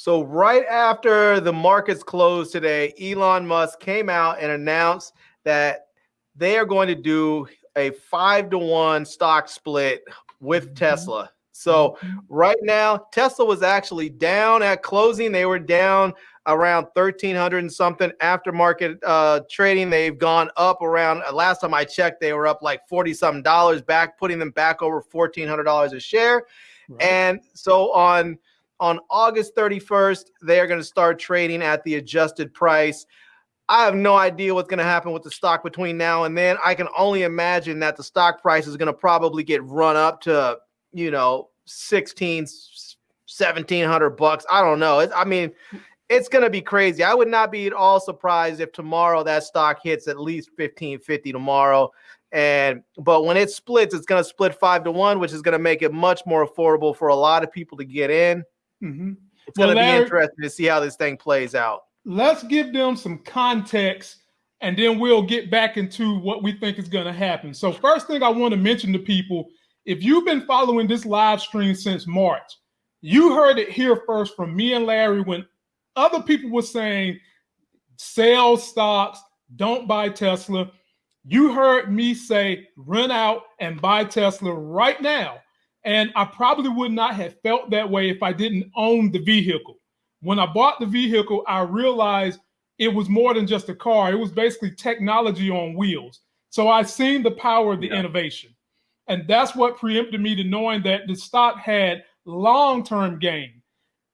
So right after the markets closed today, Elon Musk came out and announced that they are going to do a five to one stock split with mm-hmm. Tesla. So mm-hmm. right now, Tesla was actually down at closing. They were down around 1300 and something after market uh, trading. They've gone up around uh, last time I checked, they were up like 40 something dollars back, putting them back over $1,400 a share. Right. And so on on August 31st, they are going to start trading at the adjusted price. I have no idea what's going to happen with the stock between now and then. I can only imagine that the stock price is going to probably get run up to, you know, 16, 1700 bucks. I don't know. I mean, it's going to be crazy. I would not be at all surprised if tomorrow that stock hits at least 1550 tomorrow. And but when it splits, it's going to split five to one, which is going to make it much more affordable for a lot of people to get in. Mm-hmm. It's well, going to be interesting to see how this thing plays out. Let's give them some context and then we'll get back into what we think is going to happen. So, first thing I want to mention to people if you've been following this live stream since March, you heard it here first from me and Larry when other people were saying sell stocks, don't buy Tesla. You heard me say run out and buy Tesla right now. And I probably would not have felt that way if I didn't own the vehicle. When I bought the vehicle, I realized it was more than just a car. It was basically technology on wheels. So I seen the power of the yeah. innovation. And that's what preempted me to knowing that the stock had long-term gain.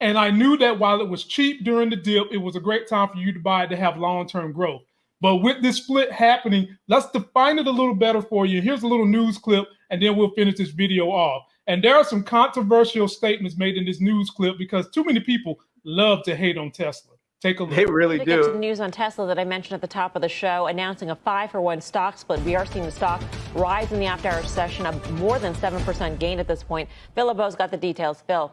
And I knew that while it was cheap during the dip, it was a great time for you to buy it to have long-term growth. But with this split happening, let's define it a little better for you. Here's a little news clip, and then we'll finish this video off. And there are some controversial statements made in this news clip because too many people love to hate on Tesla. Take a look. They really do. Get to the news on Tesla that I mentioned at the top of the show, announcing a five for one stock split. We are seeing the stock rise in the after hours session, a more than 7% gain at this point. Phil LeBeau's got the details. Phil.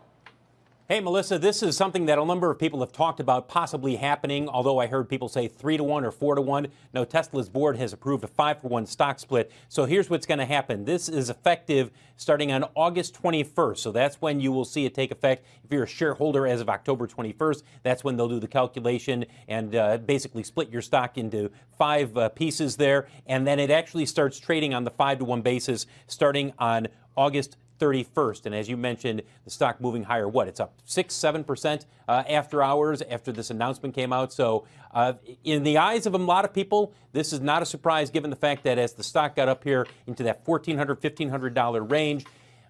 Hey, Melissa, this is something that a number of people have talked about possibly happening, although I heard people say three to one or four to one. No, Tesla's board has approved a five for one stock split. So here's what's going to happen. This is effective starting on August 21st. So that's when you will see it take effect. If you're a shareholder as of October 21st, that's when they'll do the calculation and uh, basically split your stock into five uh, pieces there. And then it actually starts trading on the five to one basis starting on August 31st. And as you mentioned, the stock moving higher. What? It's up 6 7% uh, after hours after this announcement came out. So, uh, in the eyes of a lot of people, this is not a surprise given the fact that as the stock got up here into that $1,400, $1,500 range,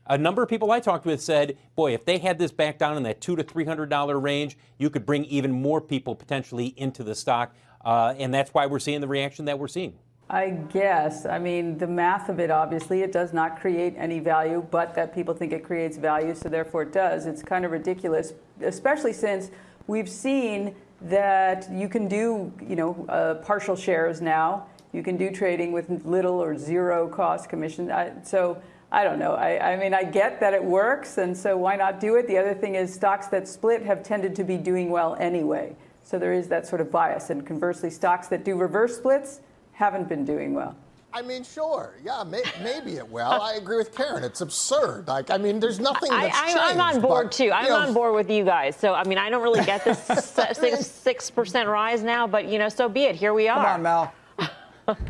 a number of people I talked with said, boy, if they had this back down in that two to three hundred dollar range, you could bring even more people potentially into the stock, uh, and that's why we're seeing the reaction that we're seeing. I guess. I mean, the math of it, obviously, it does not create any value, but that people think it creates value, so therefore it does. It's kind of ridiculous, especially since we've seen that you can do, you know, uh, partial shares now. You can do trading with little or zero cost commission. I, so I don't know. I, I mean, I get that it works, and so why not do it? The other thing is stocks that split have tended to be doing well anyway. So there is that sort of bias. And conversely, stocks that do reverse splits haven't been doing well. I mean, sure, yeah, may, maybe it will. I agree with Karen. It's absurd. Like, I mean, there's nothing that's I, I, I'm on board but, too. I'm know, on board with you guys. So, I mean, I don't really get this six six percent rise now, but you know, so be it. Here we are. Come on, Mel.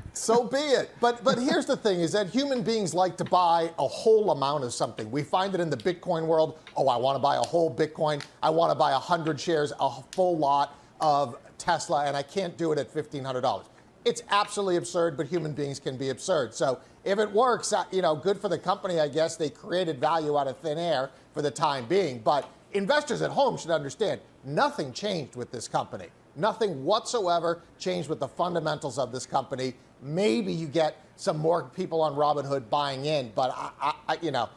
so be it. But but here's the thing: is that human beings like to buy a whole amount of something. We find it in the Bitcoin world. Oh, I want to buy a whole Bitcoin. I want to buy hundred shares, a full lot of Tesla, and I can't do it at fifteen hundred dollars it's absolutely absurd, but human beings can be absurd. So if it works, uh, you know, good for the company, I guess. They created value out of thin air for the time being. But investors at home should understand nothing changed with this company. Nothing whatsoever changed with the fundamentals of this company. Maybe you get some more people on Robinhood buying in, but I, I, you know,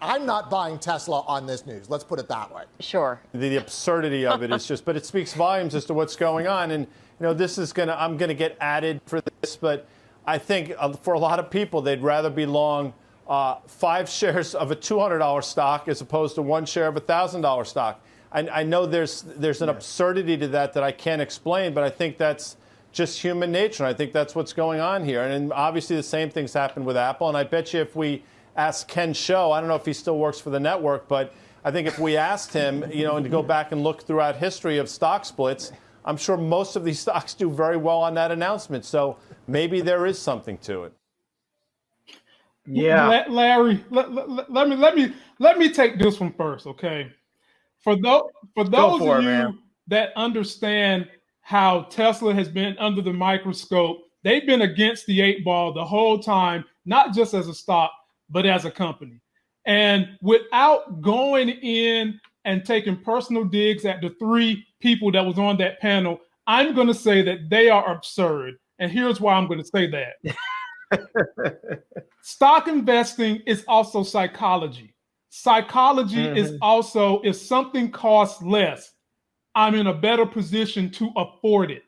I'm not buying Tesla on this news. Let's put it that way. Sure. The, the absurdity of it is just, but it speaks volumes as to what's going on. And you know, this is going to, I'm going to get added for this, but I think uh, for a lot of people, they'd rather be long uh, five shares of a $200 stock as opposed to one share of a $1,000 stock. I, I, know there's, there's an absurdity to that that I can't explain, but I think that's just human nature. I think that's what's going on here. And, and obviously, the same things happened with Apple. And I bet you if we ask Ken Show, I don't know if he still works for the network, but I think if we asked him, you know, and to go back and look throughout history of stock splits, I'm sure most of these stocks do very well on that announcement. So maybe there is something to it. Yeah, Larry, let, let, let, me let me let me take this one first, okay? For those for those for of it, you man. that understand how Tesla has been under the microscope, they've been against the eight ball the whole time, not just as a stock, but as a company. And without going in and taking personal digs at the three people that was on that panel, I'm going to say that they are absurd. And here's why I'm going to say that. Stock investing is also psychology. Psychology mm-hmm. is also if something costs less, I'm in a better position to afford it.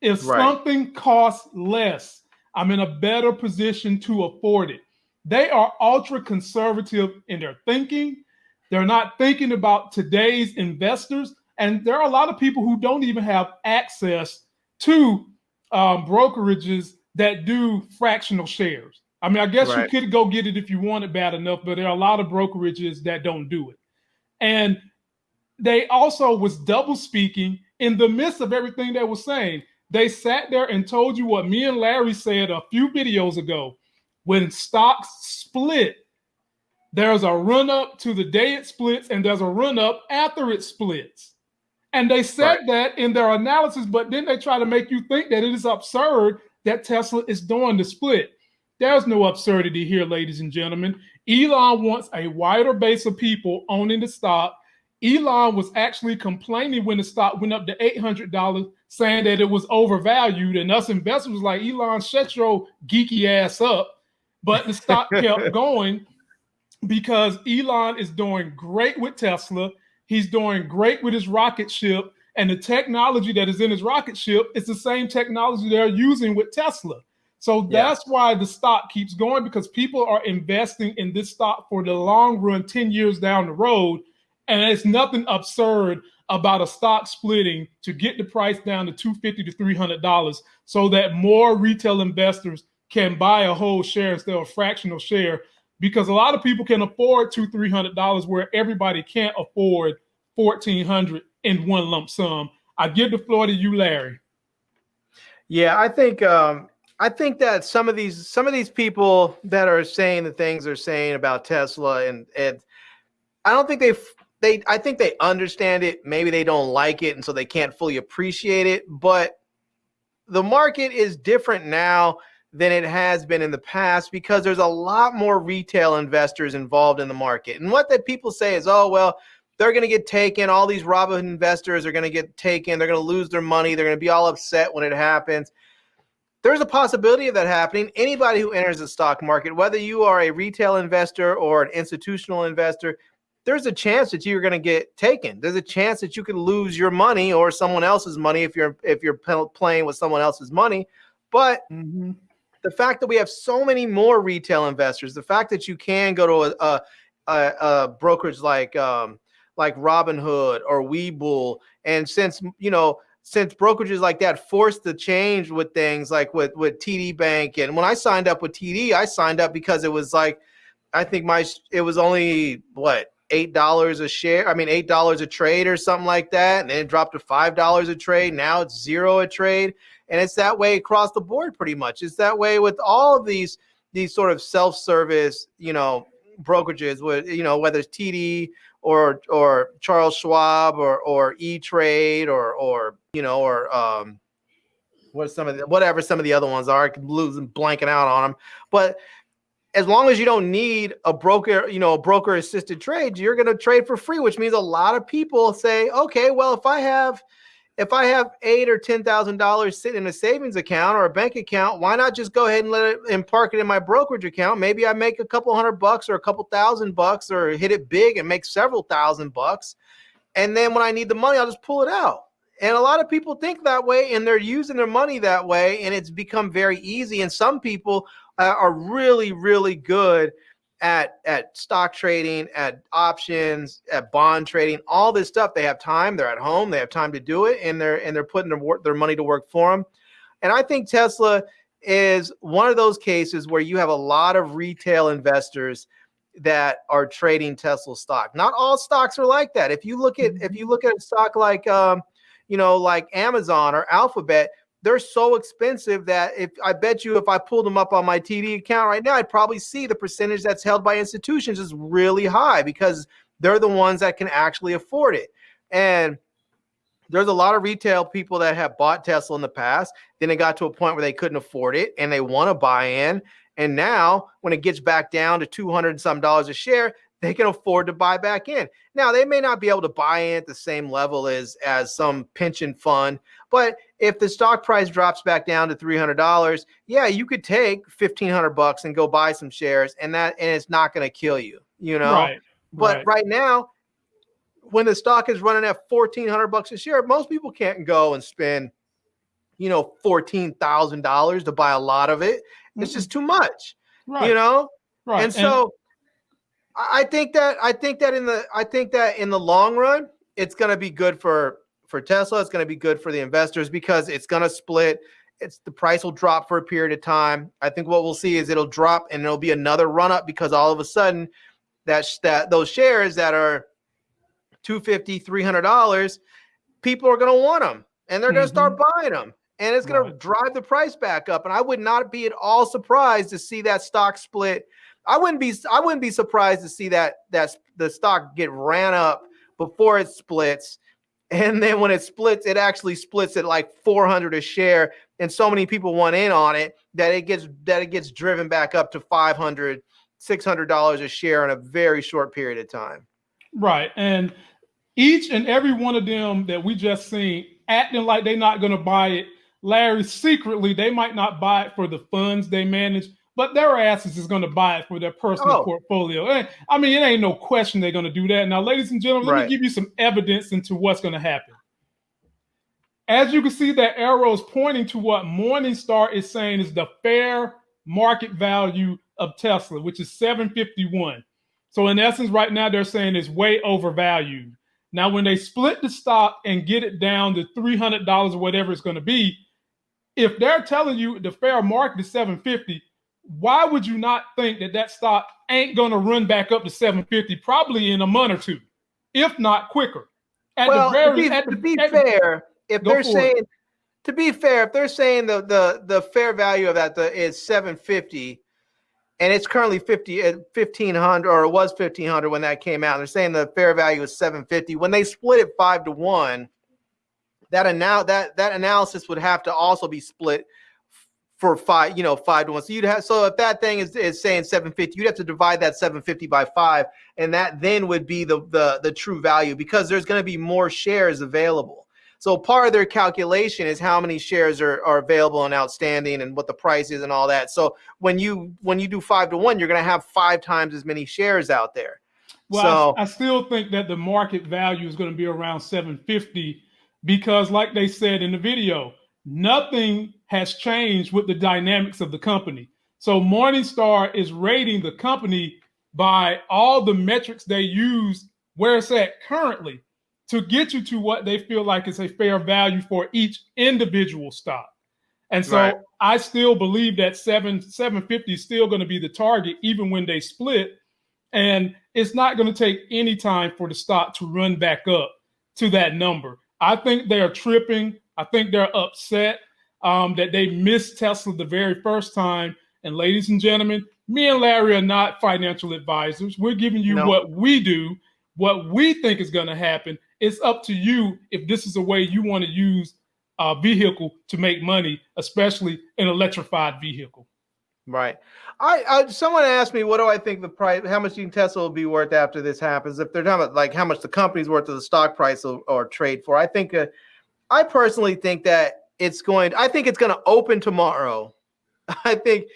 If right. something costs less, I'm in a better position to afford it. They are ultra conservative in their thinking. They're not thinking about today's investors. And there are a lot of people who don't even have access to um, brokerages that do fractional shares. I mean, I guess right. you could go get it if you want it bad enough, but there are a lot of brokerages that don't do it. And they also was double speaking in the midst of everything they were saying. They sat there and told you what me and Larry said a few videos ago. When stocks split, there's a run up to the day it splits, and there's a run up after it splits. And they said right. that in their analysis, but then they try to make you think that it is absurd that Tesla is doing the split. There's no absurdity here, ladies and gentlemen. Elon wants a wider base of people owning the stock. Elon was actually complaining when the stock went up to $800, saying that it was overvalued. And us investors was like, Elon, shut your geeky ass up. But the stock kept going because Elon is doing great with Tesla. He's doing great with his rocket ship. And the technology that is in his rocket ship is the same technology they're using with Tesla. So that's yeah. why the stock keeps going because people are investing in this stock for the long run, 10 years down the road. And it's nothing absurd about a stock splitting to get the price down to 250 to $300 so that more retail investors can buy a whole share instead of a fractional share because a lot of people can afford two, three hundred dollars where everybody can't afford fourteen hundred in one lump sum. I give the floor to you, Larry. Yeah, I think um, I think that some of these some of these people that are saying the things they're saying about Tesla and and I don't think they they I think they understand it. Maybe they don't like it, and so they can't fully appreciate it. But the market is different now than it has been in the past because there's a lot more retail investors involved in the market. And what that people say is, oh well, they're going to get taken. All these Robinhood investors are going to get taken. They're going to lose their money. They're going to be all upset when it happens there's a possibility of that happening. Anybody who enters the stock market, whether you are a retail investor or an institutional investor, there's a chance that you're going to get taken. There's a chance that you could lose your money or someone else's money if you're if you're playing with someone else's money. But mm-hmm. The fact that we have so many more retail investors, the fact that you can go to a, a, a, brokerage like um, like Robinhood or Webull, and since you know since brokerages like that forced the change with things like with with TD Bank and when I signed up with TD, I signed up because it was like I think my it was only what eight dollars a share. I mean eight dollars a trade or something like that, and then it dropped to five dollars a trade. Now it's zero a trade, and it's that way across the board pretty much. It's that way with all of these these sort of self service you know brokerages with you know whether it's TD or or Charles Schwab or or E Trade or or you know or um what some of the, whatever some of the other ones are, losing blanking out on them, but as long as you don't need a broker, you know, a broker assisted trade, you're going to trade for free, which means a lot of people say, okay, well, if I have if I have eight or ten thousand dollars sitting in a savings account or a bank account, why not just go ahead and let it and park it in my brokerage account? Maybe I make a couple hundred bucks or a couple thousand bucks or hit it big and make several thousand bucks. And then when I need the money, I'll just pull it out. And a lot of people think that way and they're using their money that way. And it's become very easy. And some people uh, are really, really good at at stock trading, at options, at bond trading, all this stuff. They have time. They're at home. They have time to do it, and they're and they're putting their work, their money to work for them. And I think Tesla is one of those cases where you have a lot of retail investors that are trading Tesla stock. Not all stocks are like that. If you look at if you look at a stock like um, you know, like Amazon or Alphabet, they're so expensive that if I bet you if I pulled them up on my TD account right now, I'd probably see the percentage that's held by institutions is really high because they're the ones that can actually afford it. And there's a lot of retail people that have bought Tesla in the past. Then it got to a point where they couldn't afford it and they want to buy in. And now, when it gets back down to 200 and some dollars a share, they can afford to buy back in. Now, they may not be able to buy in at the same level as as some pension fund, but if the stock price drops back down to $300, yeah, you could take 1500 bucks and go buy some shares and that and it's not going to kill you, you know. Right. But right. right now, when the stock is running at 1400 bucks a share, most people can't go and spend you know $14,000 to buy a lot of it. It's just too much. right. You know? right. And so I I think that I think that in the I think that in the long run, it's going to be good for for Tesla. It's going to be good for the investors because it's going to split. It's the price will drop for a period of time. I think what we'll see is it'll drop and it'll be another run up because all of a sudden that that those shares that are 250 300 dollars people are going to want them and they're going to start mm-hmm. buying them and it's going to drive the price back up and i would not be at all surprised to see that stock split i wouldn't be i wouldn't be surprised to see that that the stock get ran up before it splits and then when it splits it actually splits at like 400 a share and so many people want in on it that it gets that it gets driven back up to 500 600 dollars a share in a very short period of time Right. And each and every one of them that we just seen acting like they're not going to buy it, Larry, secretly, they might not buy it for the funds they manage, but their asses is going to buy it for their personal Oh. portfolio. I mean, it ain't no question they're going to do that. Now, ladies and gentlemen, let me give you some evidence into what's going to happen. As you can see, that arrow is pointing to what Morningstar is saying is the fair market value of Tesla, which is 751. So in essence, right now they're saying it's way overvalued. Now, when they split the stock and get it down to three hundred dollars or whatever it's going to be, if they're telling you the fair market is seven fifty, why would you not think that that stock ain't going to run back up to seven fifty probably in a month or two, if not quicker? At well, the very, to be, at the, to be at the- fair, if they're for it. saying to be fair, if they're saying the the the fair value of that the, is 750 and it's currently 50 uh, at 1500 or it was 1500 when that came out. They're saying the fair value is 750. When they split it 5 to 1, that anal- that that analysis would have to also be split for five, you know, five to one. So you'd have so if that thing is, is saying 750, you'd have to divide that 750 by five, and that then would be the the the true value because there's going to be more shares available. So part of their calculation is how many shares are, are available and outstanding and what the price is and all that. So when you when you do five to one, you're going to have five times as many shares out there. Well, so I, I still think that the market value is going to be around 750 because, like they said in the video, nothing has changed with the dynamics of the company. So Morningstar is rating the company by all the metrics they use where it's at currently to get you to what they feel like is a fair value for each individual stock. And so Right. I still believe that seven 750 is still going to be the target even when they split. And it's not going to take any time for the stock to run back up to that number. I think they're tripping. I think they're upset um, that they missed Tesla the very first time. And ladies and gentlemen, me and Larry are not financial advisors. We're giving you No. what we do, what we think is going to happen. It's up to you if this is a way you want to use a vehicle to make money, especially an electrified vehicle. Right. I, I someone asked me what do I think the price how much do you think Tesla will be worth after this happens if they're talking about like how much the company's worth of the stock price or, or trade for. I think uh, I personally think that it's going I think it's going to open tomorrow. I think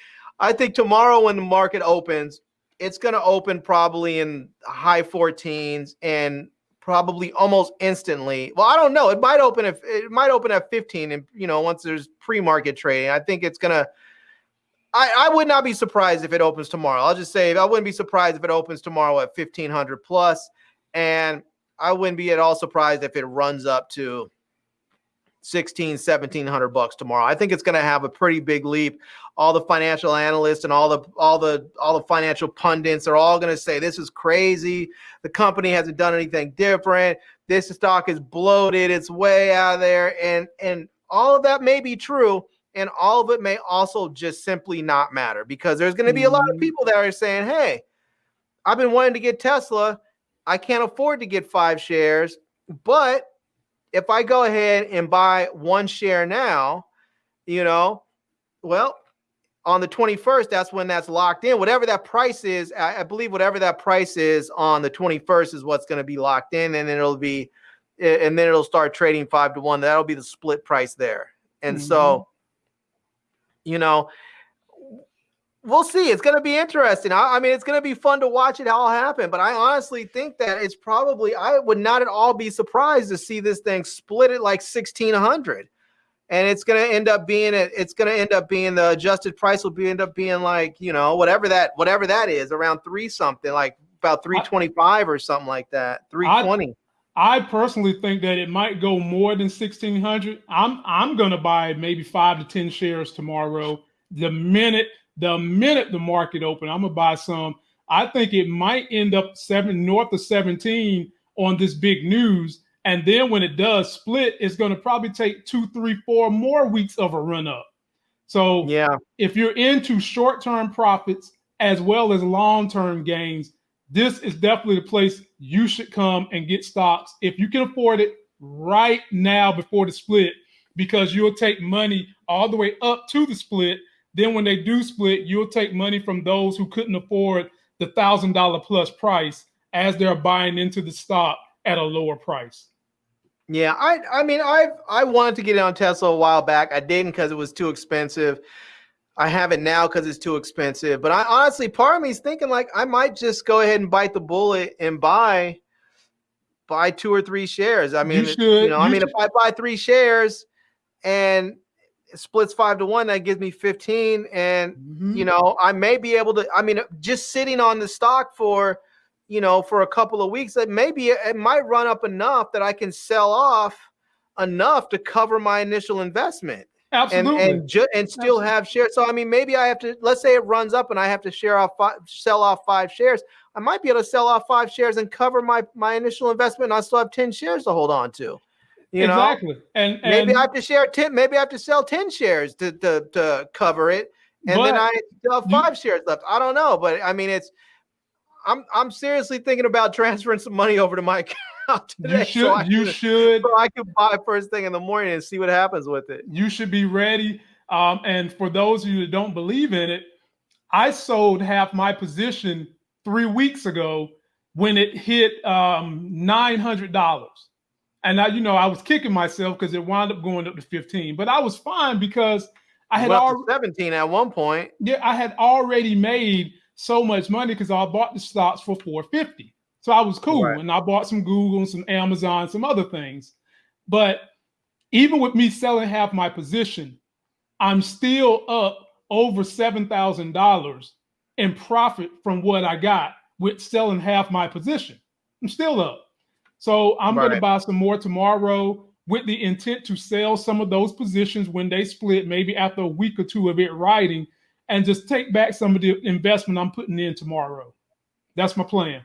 I think tomorrow when the market opens it's going to open probably in high 14s and probably almost instantly. Well, I don't know. It might open if it might open at 15 and you know once there's pre-market trading. I think it's going to I, I would not be surprised if it opens tomorrow. I'll just say I wouldn't be surprised if it opens tomorrow at 1500 plus, and I wouldn't be at all surprised if it runs up to 16, 1700 bucks tomorrow. I think it's going to have a pretty big leap. All the financial analysts and all the all the all the financial pundits are all going to say this is crazy. The company hasn't done anything different. This stock is bloated. It's way out of there and and all of that may be true and all of it may also just simply not matter because there's going to be a lot of mm-hmm. people that are saying, "Hey, I've been wanting to get Tesla. I can't afford to get 5 shares, but if I go ahead and buy one share now, you know, well, on the 21st, that's when that's locked in. Whatever that price is, I, I believe whatever that price is on the 21st is what's going to be locked in, and then it'll be, and then it'll start trading five to one. That'll be the split price there. And mm-hmm. so, you know, we'll see. It's going to be interesting. I, I mean, it's going to be fun to watch it all happen. But I honestly think that it's probably I would not at all be surprised to see this thing split it like sixteen hundred, and it's going to end up being it. It's going to end up being the adjusted price will be end up being like you know whatever that whatever that is around three something like about three twenty five or something like that three twenty. I personally think that it might go more than sixteen hundred. I'm I'm going to buy maybe five to ten shares tomorrow. The minute the minute the market open, I'm gonna buy some. I think it might end up seven north of 17 on this big news. And then when it does split, it's going to probably take two, three, four more weeks of a run up. So yeah, if you're into short-term profits as well as long-term gains, this is definitely the place you should come and get stocks if you can afford it right now before the split, because you'll take money all the way up to the split then when they do split, you'll take money from those who couldn't afford the thousand dollar plus price as they're buying into the stock at a lower price. Yeah, I I mean I I wanted to get it on Tesla a while back. I didn't because it was too expensive. I have it now because it's too expensive. But I honestly, part of me is thinking like I might just go ahead and bite the bullet and buy buy two or three shares. I mean, you, you know, you I mean, should. if I buy three shares and splits five to one, that gives me 15. And, mm-hmm. you know, I may be able to, I mean, just sitting on the stock for, you know, for a couple of weeks, that maybe it might run up enough that I can sell off enough to cover my initial investment. Absolutely. And and, ju- and still Absolutely. have shares. So I mean, maybe I have to. Let's say it runs up, and I have to share off five, sell off five shares. I might be able to sell off five shares and cover my my initial investment, and I still have ten shares to hold on to. You exactly. know, and, and, maybe I have to share ten. Maybe I have to sell ten shares to to, to cover it, and then I have five you, shares left. I don't know, but I mean, it's. I'm I'm seriously thinking about transferring some money over to my account today. You should. So you can, should. So I can buy first thing in the morning and see what happens with it. You should be ready. Um, and for those of you that don't believe in it, I sold half my position three weeks ago when it hit um, nine hundred dollars. And I, you know, I was kicking myself because it wound up going up to 15. But I was fine because I had already 17 at one point. Yeah, I had already made so much money because I bought the stocks for 450. So I was cool. Right. And I bought some Google and some Amazon, some other things. But even with me selling half my position, I'm still up over $7,000 in profit from what I got with selling half my position. I'm still up. So I'm right. going to buy some more tomorrow with the intent to sell some of those positions when they split, maybe after a week or two of it riding, and just take back some of the investment I'm putting in tomorrow. That's my plan.